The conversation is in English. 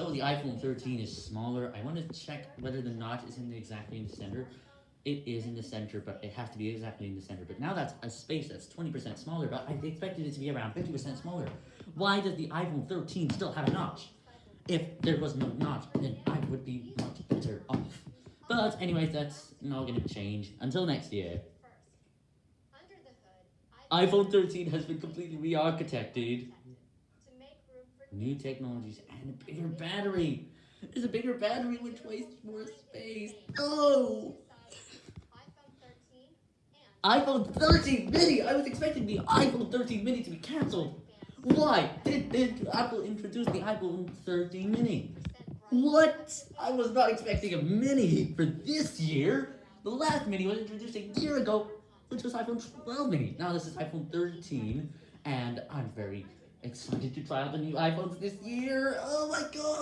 So the iPhone 13 is smaller. I want to check whether the notch is in the, exactly in the center. It is in the center, but it has to be exactly in the center. But now that's a space that's 20% smaller, but I expected it to be around 50% smaller. Why does the iPhone 13 still have a notch? If there was no notch, then I would be much better off. But anyways, that's not going to change until next year. iPhone 13 has been completely re-architected. New technologies and a bigger battery. There's a bigger battery which wastes more space. Oh! iPhone 13 mini! I was expecting the iPhone 13 mini to be cancelled. Why did, did Apple introduce the iPhone 13 mini? What? I was not expecting a mini for this year. The last mini was introduced a year ago, which was iPhone 12 mini. Now this is iPhone 13, and I'm very excited to try out the new iPhones this year. Oh my god.